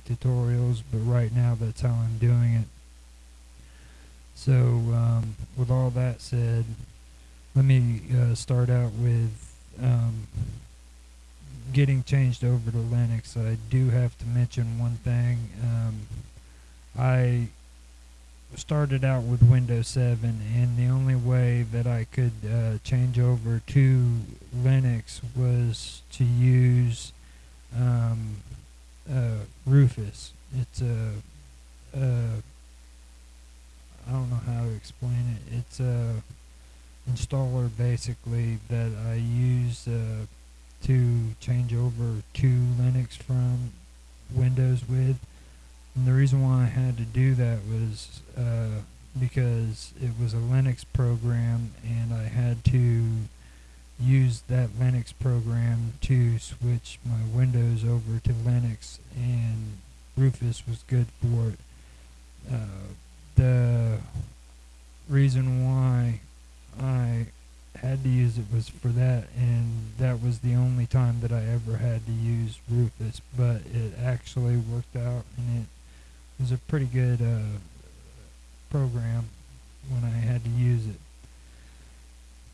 tutorials, but right now that's how I'm doing it. So, um, with all that said, let me uh, start out with um, getting changed over to Linux. I do have to mention one thing. Um, I started out with Windows 7, and the only way that I could uh, change over to Linux was to use um, uh, Rufus. It's a, a I don't know how to explain it. It's a installer basically that I use uh, to change over to Linux from Windows with. And the reason why I had to do that was uh, because it was a Linux program and I had to use that Linux program to switch my Windows over to Linux and Rufus was good for it. Uh, the reason why I had to use it was for that, and that was the only time that I ever had to use Rufus. But it actually worked out, and it was a pretty good uh, program when I had to use it.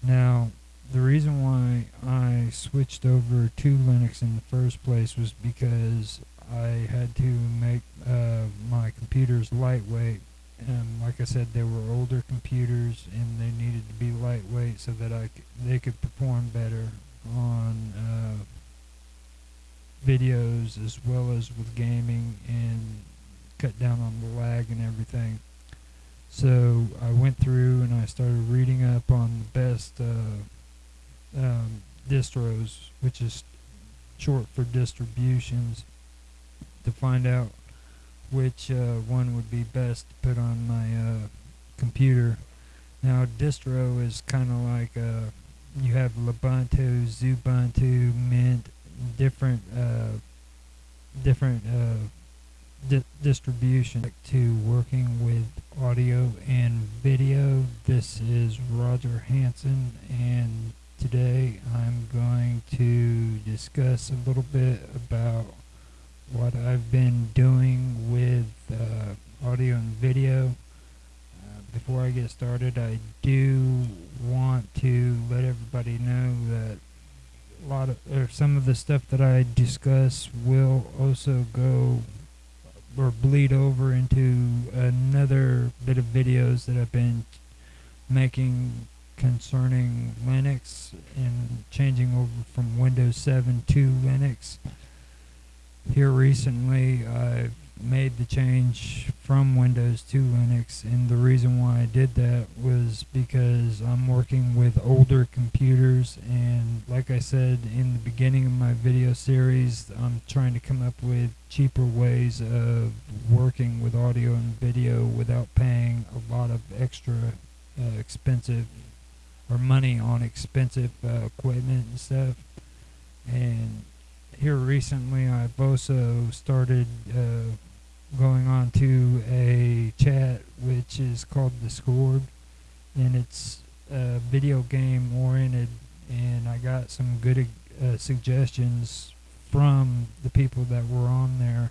Now, the reason why I switched over to Linux in the first place was because I had to make uh, my computers lightweight and like I said, they were older computers and they needed to be lightweight so that I they could perform better on uh, videos as well as with gaming and cut down on the lag and everything. So I went through and I started reading up on the best uh, um, distros, which is short for distributions, to find out which uh, one would be best to put on my uh, computer. Now, distro is kind of like uh, you have Ubuntu, Xubuntu, Mint, different uh, different uh, di distribution to working with audio and video. This is Roger Hanson, and today I'm going to discuss a little bit about what I've been doing with uh, audio and video. Uh, before I get started, I do want to let everybody know that a lot of or some of the stuff that I discuss will also go or bleed over into another bit of videos that I've been making concerning Linux and changing over from Windows 7 to Linux. Here recently I've made the change from Windows to Linux and the reason why I did that was because I'm working with older computers and like I said in the beginning of my video series I'm trying to come up with cheaper ways of working with audio and video without paying a lot of extra uh, expensive or money on expensive uh, equipment and stuff and here recently, I've also started uh, going on to a chat which is called Discord, and it's uh, video game oriented. And I got some good uh, suggestions from the people that were on there,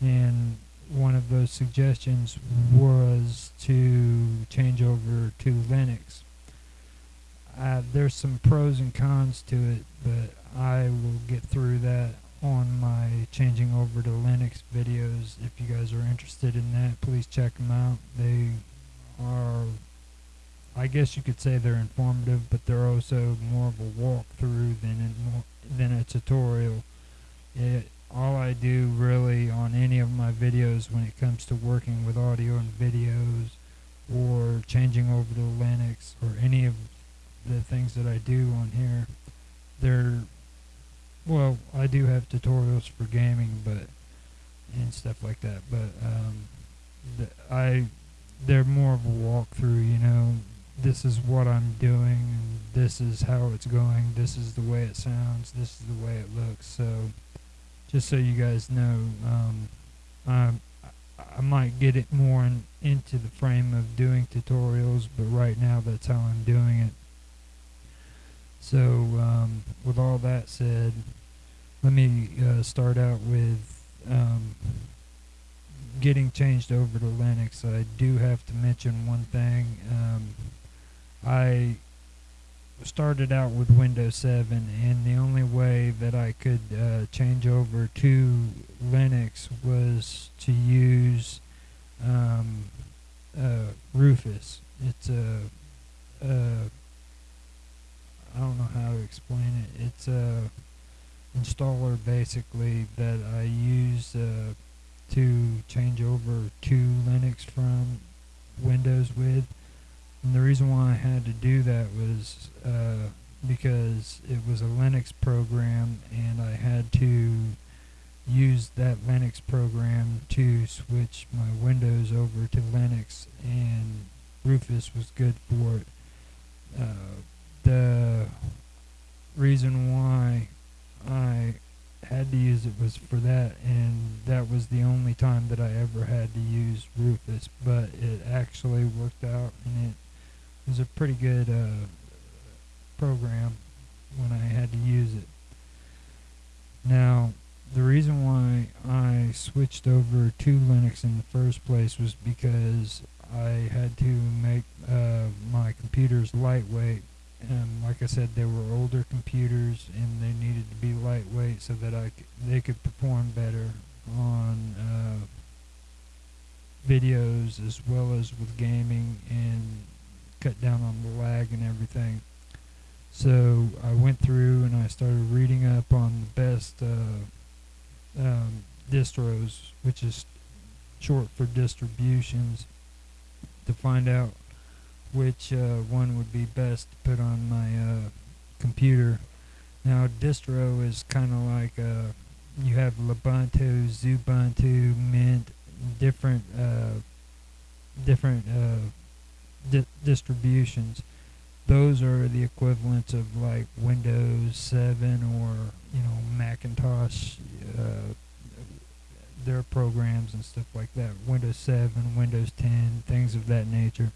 and one of those suggestions was to change over to Linux. There's some pros and cons to it, but I will get through that on my changing over to Linux videos. If you guys are interested in that, please check them out. They are, I guess you could say they're informative, but they're also more of a walkthrough than a, than a tutorial. It, all I do really on any of my videos when it comes to working with audio and videos or changing over to Linux or any of the things that I do on here, they're well, I do have tutorials for gaming, but and stuff like that. But um, I they're more of a walkthrough. You know, this is what I'm doing, and this is how it's going. This is the way it sounds. This is the way it looks. So, just so you guys know, um, I I might get it more in, into the frame of doing tutorials, but right now that's how I'm doing it. So, um, with all that said, let me uh, start out with um, getting changed over to Linux, I do have to mention one thing. Um, I started out with Windows 7, and the only way that I could uh, change over to Linux was to use um, uh, Rufus. It's a, a I don't know how to explain it. It's a installer basically that I use uh, to change over to Linux from Windows with. And the reason why I had to do that was uh, because it was a Linux program and I had to use that Linux program to switch my Windows over to Linux and Rufus was good for it. Uh, the reason why I had to use it was for that, and that was the only time that I ever had to use Rufus. But it actually worked out, and it was a pretty good uh, program when I had to use it. Now, the reason why I switched over to Linux in the first place was because I had to make uh, my computers lightweight and like I said, they were older computers and they needed to be lightweight so that I they could perform better on uh, videos as well as with gaming and cut down on the lag and everything. So I went through and I started reading up on the best uh, um, distros, which is short for distributions, to find out which uh, one would be best to put on my uh, computer. Now, distro is kind of like uh, you have Ubuntu, Xubuntu, Mint, different uh, different uh, di- distributions. Those are the equivalents of like Windows 7 or you know Macintosh. Uh, their programs and stuff like that. Windows 7, Windows 10, things of that nature.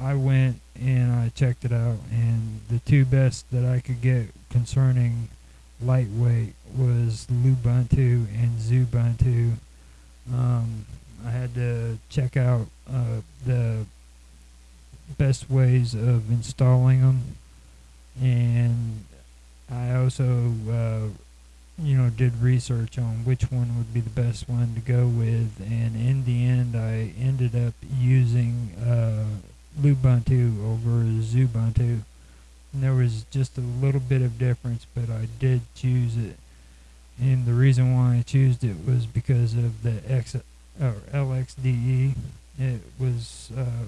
I went and I checked it out, and the two best that I could get concerning lightweight was Lubuntu and Xubuntu. Um, I had to check out uh, the best ways of installing them, and I also, uh, you know, did research on which one would be the best one to go with, and in the end, I ended up using. Uh, Lubuntu over Xubuntu. And there was just a little bit of difference, but I did choose it. And the reason why I chose it was because of the X or LXDE. It was uh,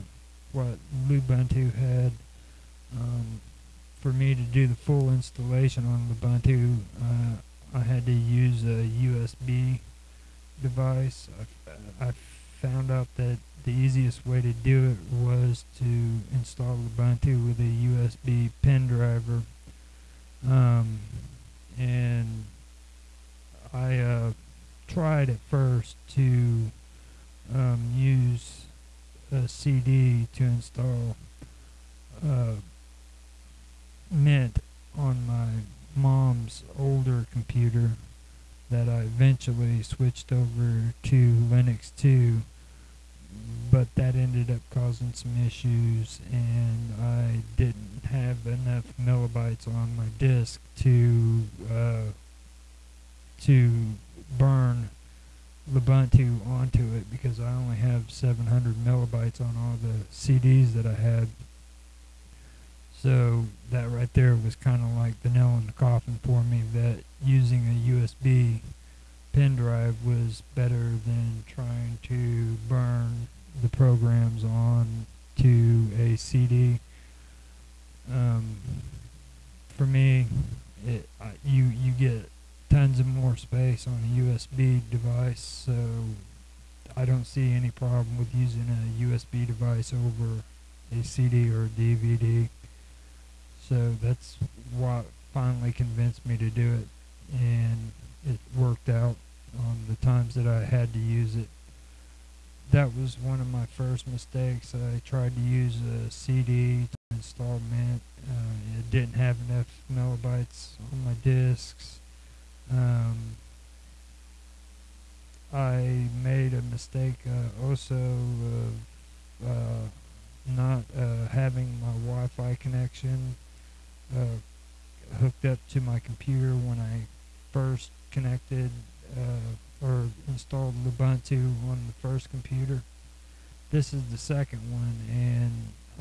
what Lubuntu had. Um, for me to do the full installation on Lubuntu, uh, I had to use a USB device. I, I found out that the easiest way to do it was to install Ubuntu with a USB pen driver. Um, and I uh, tried at first to um, use a CD to install uh, Mint on my mom's older computer that I eventually switched over to Linux 2 but that ended up causing some issues and I didn't have enough millibytes on my disk to uh, to burn Ubuntu onto it because I only have 700 millibytes on all the CDs that I had. So that right there was kind of like the nail in the coffin for me that using a USB pen drive was better than trying to burn the programs on to a CD. Um, for me, it uh, you you get tons of more space on a USB device, so I don't see any problem with using a USB device over a CD or a DVD. So that's what finally convinced me to do it, and it worked out on the times that I had to use it that was one of my first mistakes. I tried to use a CD to install Mint. Uh, it didn't have enough millibytes on my disks. Um, I made a mistake uh, also of uh, not uh, having my Wi-Fi connection uh, hooked up to my computer when I first connected uh, or installed Ubuntu on the first computer. This is the second one, and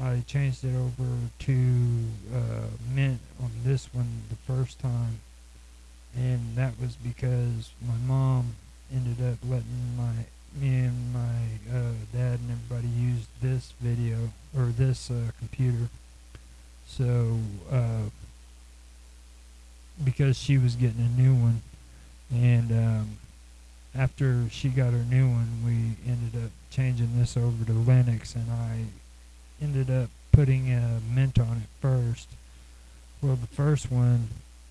I changed it over to uh, Mint on this one the first time, and that was because my mom ended up letting my me and my uh, dad and everybody use this video or this uh, computer. So uh, because she was getting a new one, and um, after she got her new one, we ended up changing this over to Linux, and I ended up putting a Mint on it first. Well, the first one,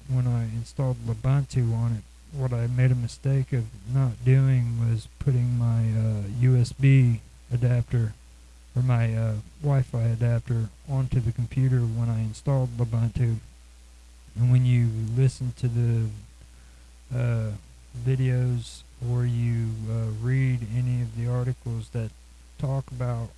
when I installed Ubuntu on it, what I made a mistake of not doing was putting my uh, USB adapter or my uh, Wi-Fi adapter onto the computer when I installed Ubuntu. And when you listen to the videos or you uh, read any of the articles that talk about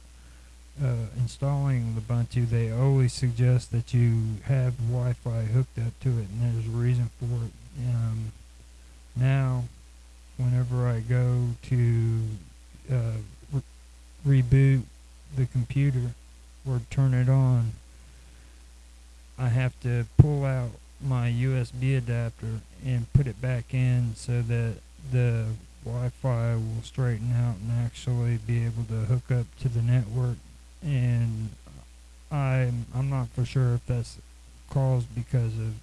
uh, installing Ubuntu, they always suggest that you have Wi-Fi hooked up to it, and there's a reason for it. Um, now, whenever I go to uh, re- reboot the computer or turn it on, I have to pull out my USB adapter and put it back in so that the Wi-Fi will straighten out and actually be able to hook up to the network. And I'm I'm not for sure if that's caused because of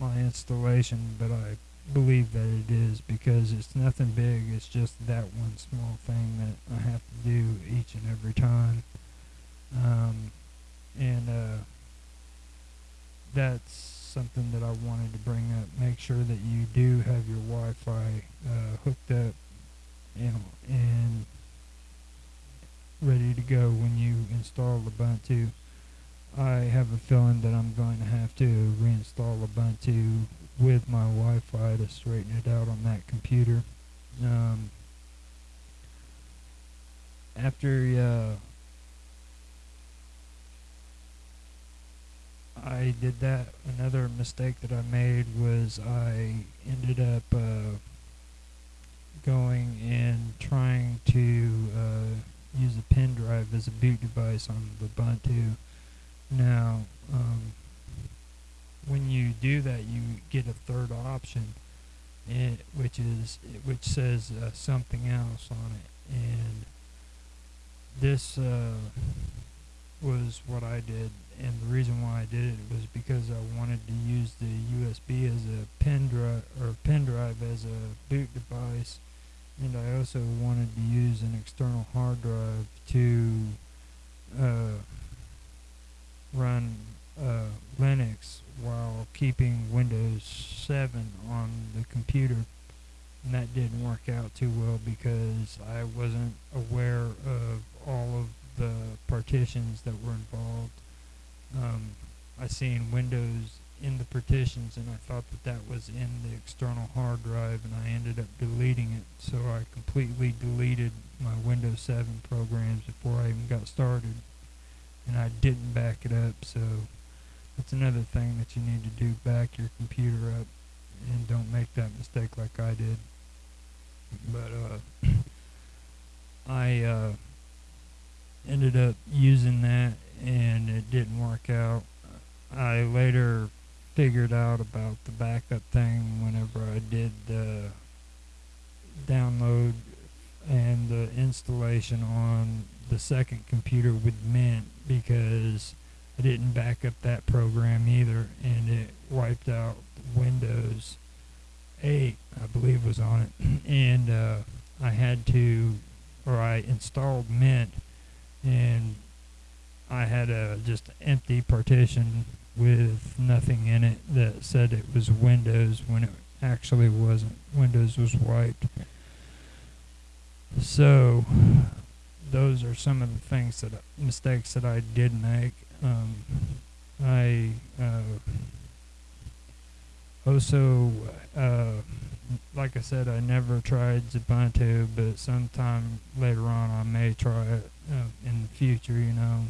my installation, but I believe that it is because it's nothing big. It's just that one small thing that I have to do each and every time. Um, and uh, that's something that I wanted to bring up. Make sure that you do have your Wi-Fi uh, hooked up and, and ready to go when you install Ubuntu. I have a feeling that I'm going to have to reinstall Ubuntu with my Wi-Fi to straighten it out on that computer. Um, after uh, I did that, another mistake that I made was I ended up uh, going and trying to uh, use a pen drive as a boot device on the Ubuntu. Now, um, when you do that, you get a third option, it, which is which says uh, something else on it, and this uh, was what I did. And the reason why I did it was because I wanted to use the USB as a pen drive or pen drive as a boot device, and I also wanted to use an external hard drive to uh, run uh, Linux while keeping Windows 7 on the computer. And that didn't work out too well because I wasn't aware of all of the partitions that were involved. Um, I seen Windows in the partitions and I thought that that was in the external hard drive and I ended up deleting it. So I completely deleted my Windows 7 programs before I even got started. And I didn't back it up, so that's another thing that you need to do. Back your computer up and don't make that mistake like I did. But uh, I uh, ended up using that and it didn't work out. I later figured out about the backup thing whenever I did the download and the installation on the second computer with Mint because I didn't back up that program either, and it wiped out Windows 8, I believe, was on it, and uh, I had to, or I installed Mint, and I had a just empty partition with nothing in it that said it was Windows when it actually wasn't. Windows was wiped. So those are some of the things that mistakes that I did make. Um, I uh, also uh, like I said, I never tried Ubuntu, but sometime later on I may try it uh, in the future. You know,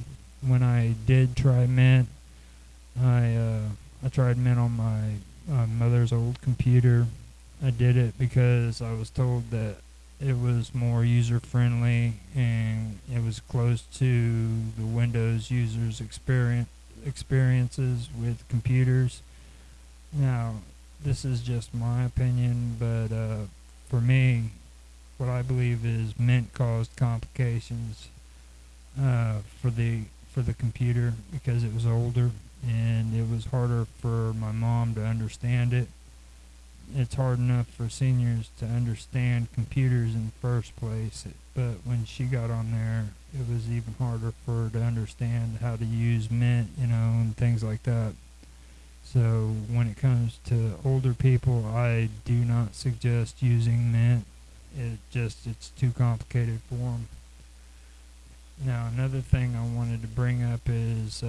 when I did try Mint, I uh, I tried Mint on my uh, mother's old computer. I did it because I was told that it was more user friendly and it was close to the Windows users experience experiences with computers. Now, this is just my opinion, but uh, for me, what I believe is Mint caused complications uh, for the for the computer because it was older and it was harder for my mom to understand it. It's hard enough for seniors to understand computers in the first place, but when she got on there, it was even harder for her to understand how to use Mint, you know, and things like that. So when it comes to older people, I do not suggest using Mint. It just it's too complicated for them. Now another thing I wanted to bring up is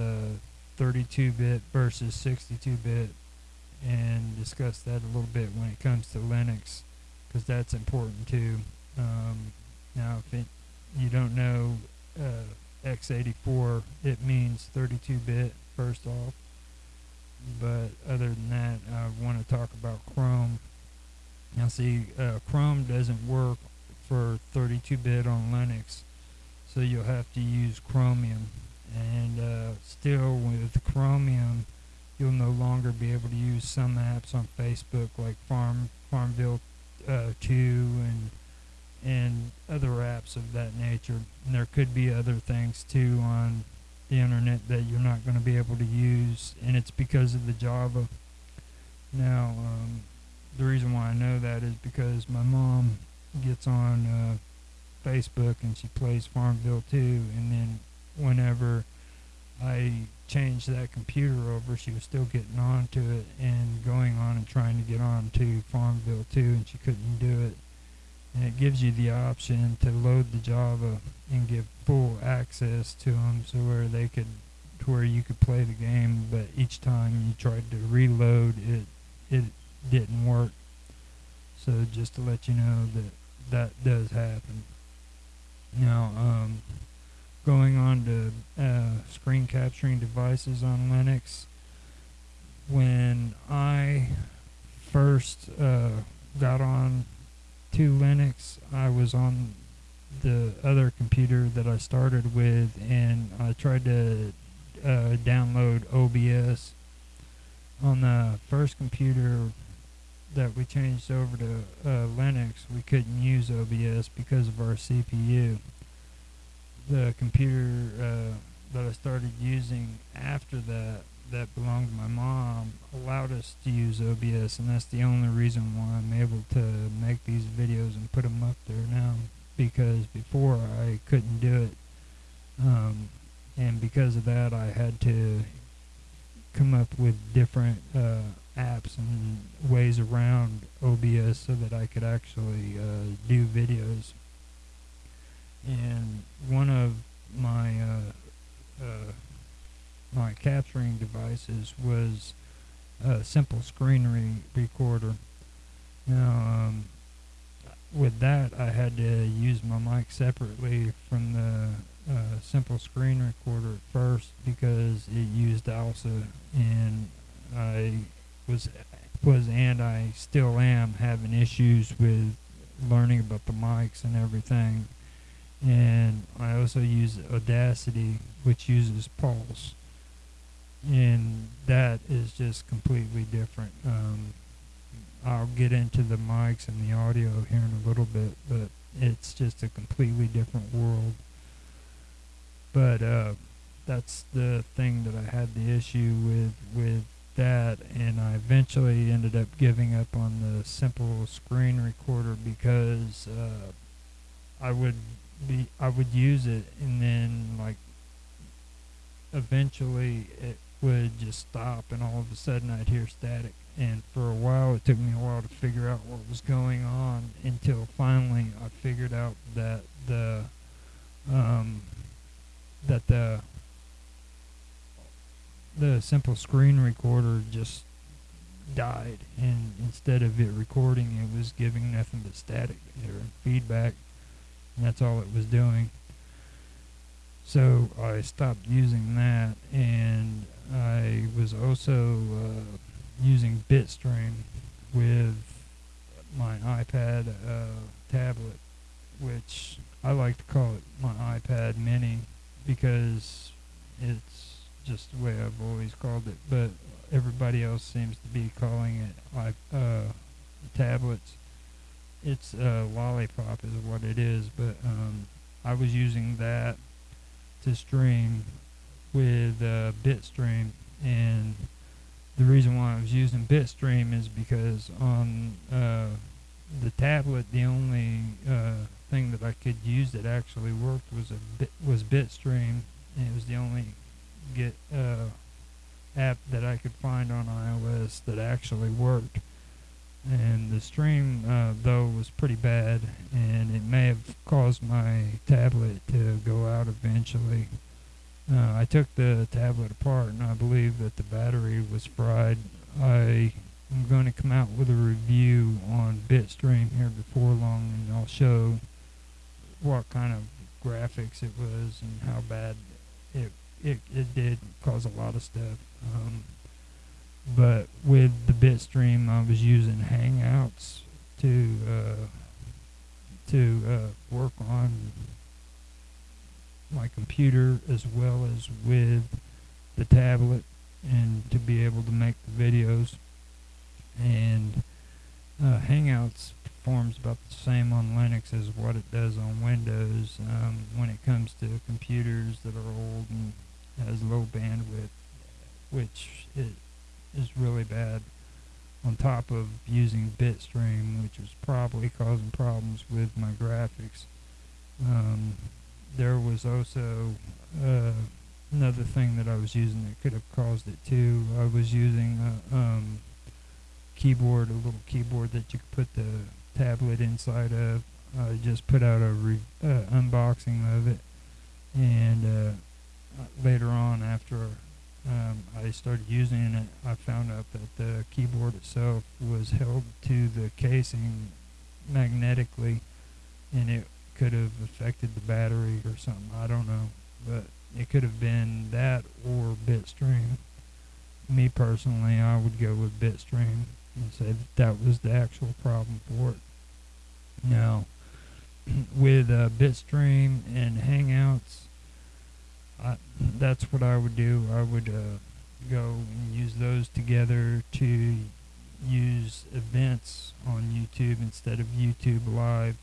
32-bit uh, versus 62-bit, and discuss that a little bit when it comes to Linux, because that's important too. Um, now if it, you don't know uh, x84, it means 32-bit first off but other than that, I want to talk about Chrome. Now, see, uh, Chrome doesn't work for 32-bit on Linux, so you'll have to use Chromium. And uh, still, with Chromium, you'll no longer be able to use some apps on Facebook, like Farm Farmville uh, 2 and and other apps of that nature. And there could be other things too on the internet that you're not going to be able to use, and it's because of the Java. Now, um, the reason why I know that is because my mom gets on uh, Facebook and she plays Farmville 2, and then whenever I changed that computer over, she was still getting on to it and going on and trying to get on to Farmville 2, and she couldn't do it. And it gives you the option to load the Java and give full access to them so where they could to where you could play the game but each time you tried to reload it it didn't work. So just to let you know that that does happen now um, going on to uh, screen capturing devices on Linux when I first uh, got on to Linux. I was on the other computer that I started with, and I tried to uh, download OBS. On the first computer that we changed over to uh, Linux, we couldn't use OBS because of our CPU. The computer uh, that I started using after that that belonged to my mom allowed us to use OBS, and that's the only reason why I'm able to make these videos and put them up there now. Because before I couldn't do it, um, and because of that, I had to come up with different uh, apps and ways around OBS so that I could actually uh, do videos. And one of my uh, uh my capturing devices was a simple screen re recorder. Now, um, with that, I had to use my mic separately from the uh, simple screen recorder at first because it used ALSA, and I was was and I still am having issues with learning about the mics and everything. And I also use Audacity, which uses Pulse and that is just completely different. Um, I'll get into the mics and the audio here in a little bit, but it's just a completely different world. But uh, that's the thing that I had the issue with with that, and I eventually ended up giving up on the simple screen recorder because uh, I would be I would use it, and then like eventually it would just stop and all of a sudden I'd hear static. And for a while, it took me a while to figure out what was going on until finally I figured out that the um, that the the simple screen recorder just died, and instead of it recording, it was giving nothing but static or feedback, and that's all it was doing. So I stopped using that, and I was also uh, using Bitstream with my iPad uh, tablet, which I like to call it my iPad Mini because it's just the way I've always called it. But everybody else seems to be calling it uh, tablets. It's a lollipop is what it is, but um, I was using that to stream with uh, Bitstream, and the reason why I was using Bitstream is because on uh, the tablet, the only uh, thing that I could use that actually worked was a bit, was Bitstream, and it was the only get uh, app that I could find on iOS that actually worked. And the stream, uh, though, was pretty bad, and it may have caused my tablet to go out eventually. Uh, I took the tablet apart, and I believe that the battery was fried. I am going to come out with a review on Bitstream here before long, and I'll show what kind of graphics it was and how bad it it, it did cause a lot of stuff. Um, but with the Bitstream, I was using Hangouts to uh, to uh, work on my computer as well as with the tablet and to be able to make the videos. And uh, Hangouts performs about the same on Linux as what it does on Windows um, when it comes to computers that are old and has low bandwidth, which is really bad. On top of using Bitstream, which was probably causing problems with my graphics. Um, there was also uh, another thing that I was using that could have caused it too. I was using a um, keyboard, a little keyboard that you could put the tablet inside of. I just put out a uh, unboxing of it, and uh, later on after um, I started using it, I found out that the keyboard itself was held to the casing magnetically, and it could have affected the battery or something. I don't know, but it could have been that or Bitstream. Me personally, I would go with Bitstream and say that that was the actual problem for it. Now, with uh, Bitstream and Hangouts, I, that's what I would do. I would uh, go and use those together to use events on YouTube instead of YouTube Live,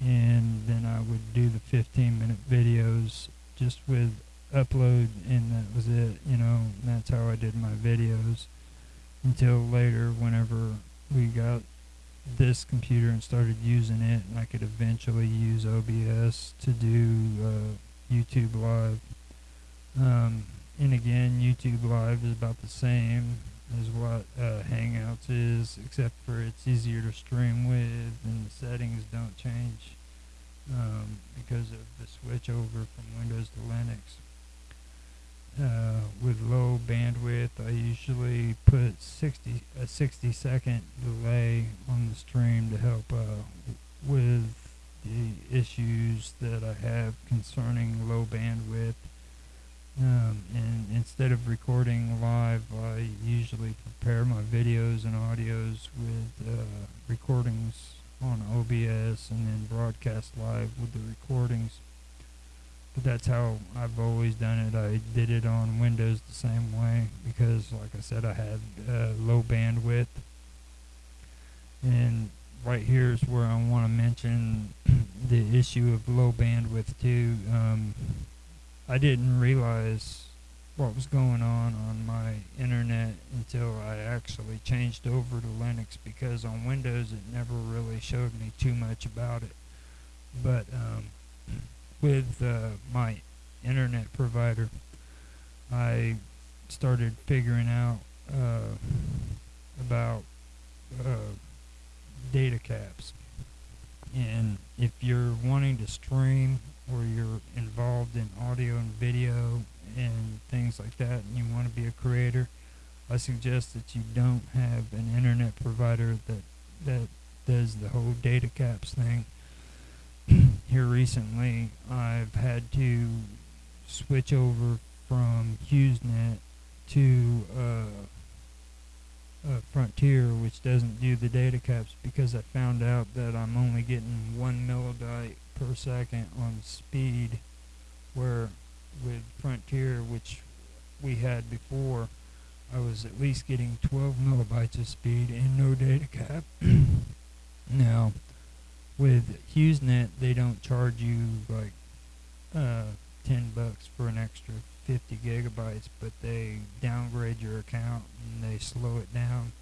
and then I would do the 15 minute videos just with upload, and that was it. You know, that's how I did my videos until later, whenever we got this computer and started using it, and I could eventually use OBS to do uh, YouTube Live. Um, and again, YouTube Live is about the same as what uh, Hangouts is, except for it's easier to stream with, and the settings don't change um, because of the switch over from Windows to Linux. Uh, with low bandwidth, I usually put 60 a 60 second delay on the stream to help uh, with the issues that I have concerning low bandwidth um, and instead of recording live, I usually prepare my videos and audios with uh, recordings on OBS and then broadcast live with the recordings. But that's how I've always done it. I did it on Windows the same way because, like I said, I had uh, low bandwidth. And right here is where I want to mention the issue of low bandwidth too. Um, I didn't realize what was going on on my internet until I actually changed over to Linux because on Windows it never really showed me too much about it. But um, with uh, my internet provider, I started figuring out uh, about uh, data caps. And if you're wanting to stream or you're involved in audio and video and things like that and you want to be a creator, I suggest that you don't have an internet provider that that does the whole data caps thing. Here recently, I've had to switch over from HughesNet to uh, uh, Frontier, which doesn't do the data caps, because I found out that I'm only getting one millibyte per second on speed, where with Frontier, which we had before, I was at least getting 12 millibytes of speed and no data cap. now, with HughesNet, they don't charge you like uh, 10 bucks for an extra 50 gigabytes, but they downgrade your account and they slow it down.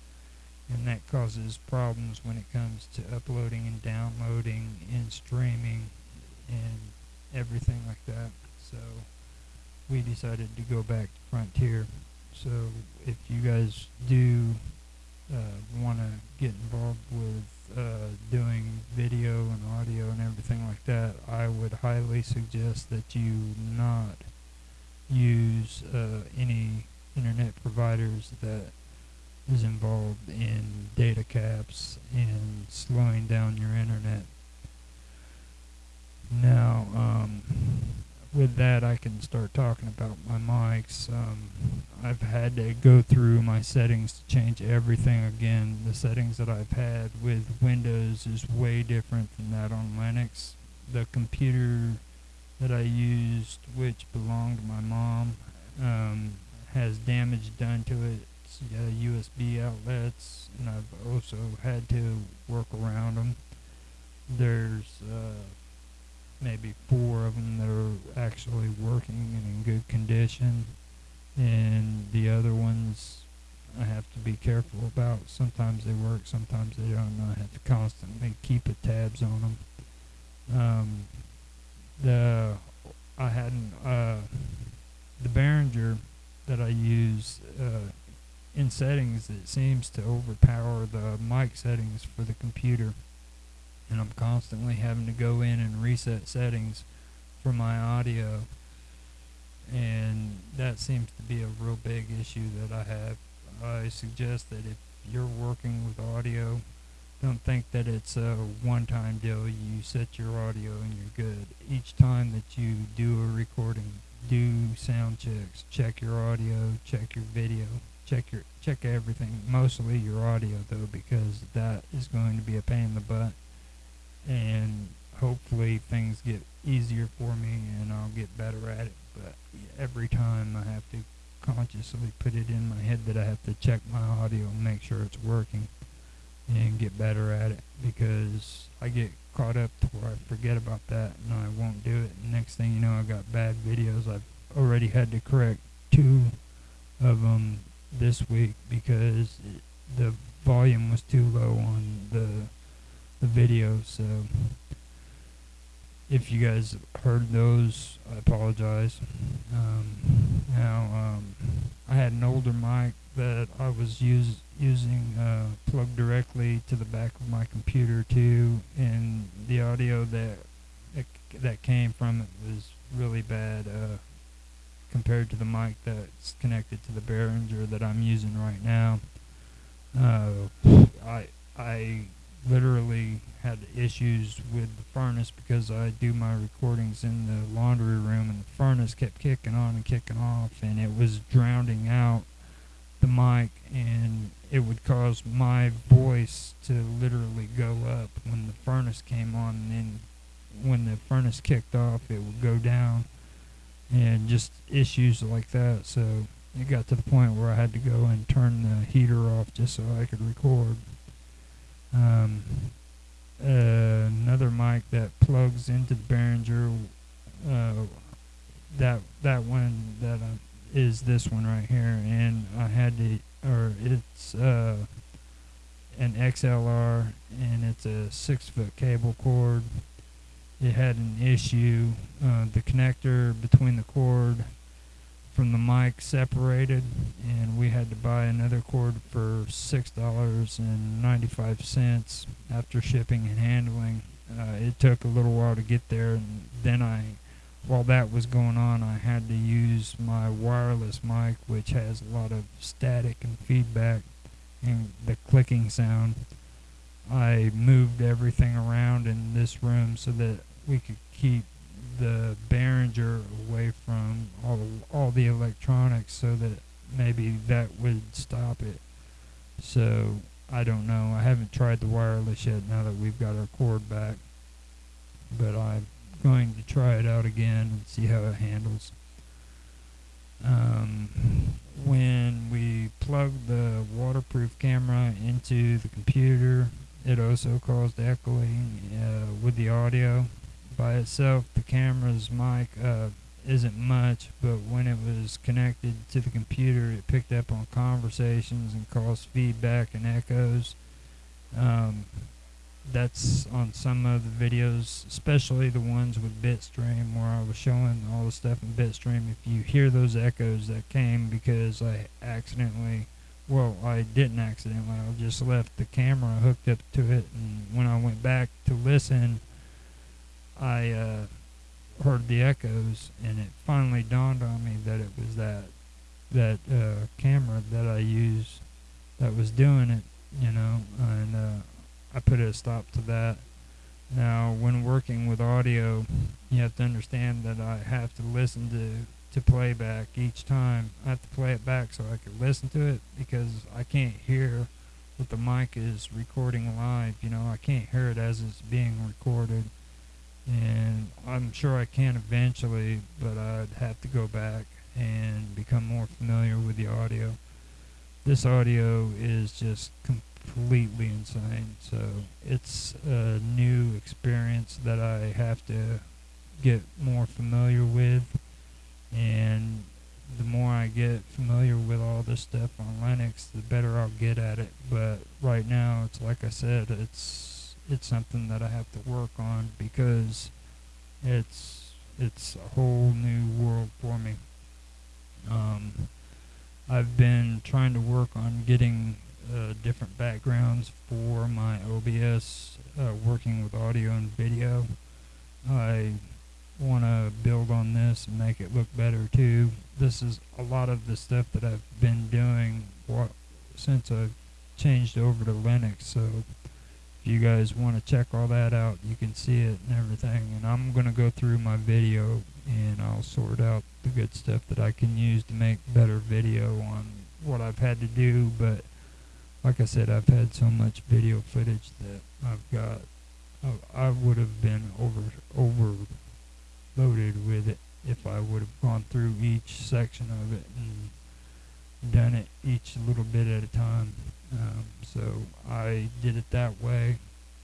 And that causes problems when it comes to uploading and downloading and streaming and everything like that. So we decided to go back to Frontier. So if you guys do uh, want to get involved with uh, doing video and audio and everything like that, I would highly suggest that you not use uh, any internet providers that is involved in data caps and slowing down your internet. Now, um, with that, I can start talking about my mics. Um, I've had to go through my settings to change everything again. The settings that I've had with Windows is way different than that on Linux. The computer that I used, which belonged to my mom, um, has damage done to it. Uh, USB outlets, and I've also had to work around them. There's uh, maybe four of them that are actually working and in good condition, and the other ones I have to be careful about. Sometimes they work, sometimes they don't. I have to constantly keep a tabs on them. Um, the I had uh, the Behringer that I use uh, in settings. It seems to overpower the mic settings for the computer and I'm constantly having to go in and reset settings for my audio and that seems to be a real big issue that I have. I suggest that if you're working with audio, don't think that it's a one-time deal. You set your audio and you're good. Each time that you do a recording, do sound checks, check your audio, check your video, check your check everything. Mostly your audio though, because that is going to be a pain in the butt and hopefully things get easier for me and I'll get better at it. But every time I have to consciously put it in my head that I have to check my audio and make sure it's working and get better at it because I get caught up to where I forget about that and I won't do it. And next thing you know, I've got bad videos. I've already had to correct two of them this week because it, the volume was too low on the the video. So if you guys heard those, I apologize. Um, now um, I had an older mic that I was use, using uh, plugged directly to the back of my computer too, and the audio that that, came from it was really bad uh, compared to the mic that's connected to the Behringer that I'm using right now. Uh, I I literally had issues with the furnace because I do my recordings in the laundry room and the furnace kept kicking on and kicking off and it was drowning out the mic and it would cause my voice to literally go up when the furnace came on and then when the furnace kicked off it would go down and just issues like that so it got to the point where I had to go and turn the heater off just so I could record um, uh, another mic that plugs into the Behringer. Uh, that that one that uh, is this one right here, and I had to, or it's uh, an XLR, and it's a six foot cable cord. It had an issue. Uh, the connector between the cord from the mic separated, and we had to buy another cord for six dollars and ninety-five cents after shipping and handling. Uh, it took a little while to get there, and then I while that was going on, I had to use my wireless mic, which has a lot of static and feedback and the clicking sound. I moved everything around in this room so that we could keep the Behringer away from all the, all the electronics so that maybe that would stop it. So I don't know. I haven't tried the wireless yet now that we've got our cord back. But I'm going to try it out again and see how it handles. Um, when we plugged the waterproof camera into the computer, it also caused echoing uh, with the audio. By itself, the camera's mic uh, isn't much, but when it was connected to the computer, it picked up on conversations and caused feedback and echoes. Um, that's on some of the videos, especially the ones with Bitstream, where I was showing all the stuff in Bitstream. If you hear those echoes, that came because I accidentally, well, I didn't accidentally, I just left the camera hooked up to it, and when I went back to listen, I uh, heard the echoes, and it finally dawned on me that it was that that uh, camera that I used that was doing it, you know, and uh, I put a stop to that. Now, when working with audio, you have to understand that I have to listen to to playback each time. I have to play it back so I can listen to it because I can't hear what the mic is recording live. You know, I can't hear it as it's being recorded. And I'm sure I can eventually, but I'd have to go back and become more familiar with the audio. This audio is just completely insane. So it's a new experience that I have to get more familiar with. And the more I get familiar with all this stuff on Linux, the better I'll get at it. But right now, it's like I said, it's it's something that I have to work on because it's it's a whole new world for me. Um, I've been trying to work on getting uh, different backgrounds for my OBS, uh, working with audio and video. I want to build on this and make it look better too. This is a lot of the stuff that I've been doing since I've changed over to Linux. So if you guys want to check all that out, you can see it and everything. And I'm going to go through my video and I'll sort out the good stuff that I can use to make better video on what I've had to do. But like I said, I've had so much video footage that I've got. I, I would have been over overloaded with it if I would have gone through each section of it and done it each little bit at a time. Um, so I did it that way,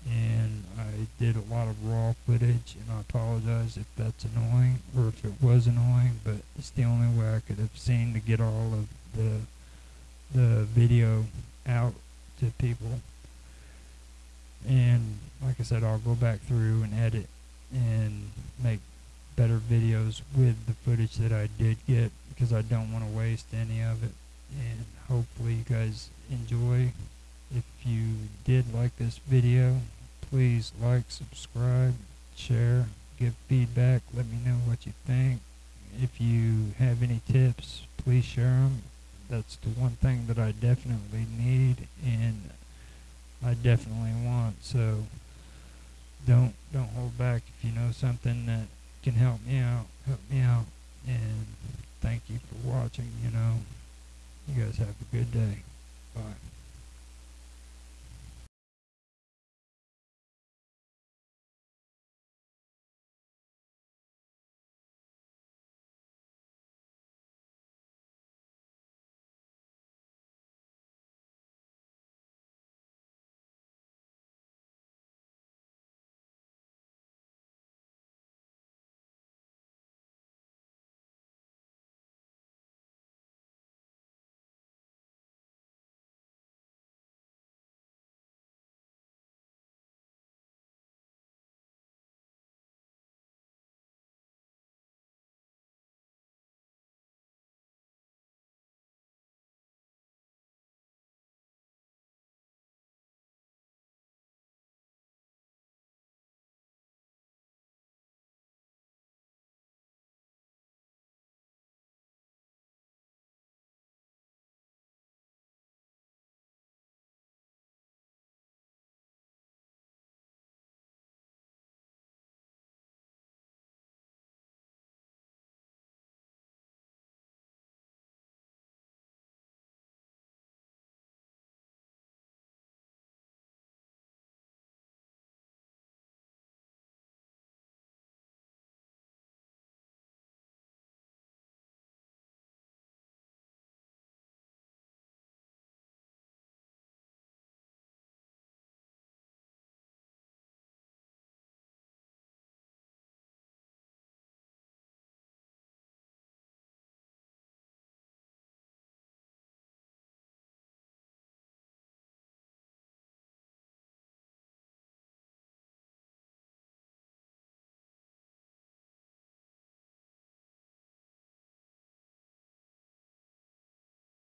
and I did a lot of raw footage. And I apologize if that's annoying or if it was annoying, but it's the only way I could have seen to get all of the the video out to people. And like I said, I'll go back through and edit and make better videos with the footage that I did get because I don't want to waste any of it. And hopefully you guys enjoy. If you did like this video, please like, subscribe, share, give feedback, let me know what you think. If you have any tips, please share them that's the one thing that I definitely need and I definitely want. So don't don't hold back if you know something that can help me out. Help me out. And thank you for watching. You know, you guys have a good day. Bye.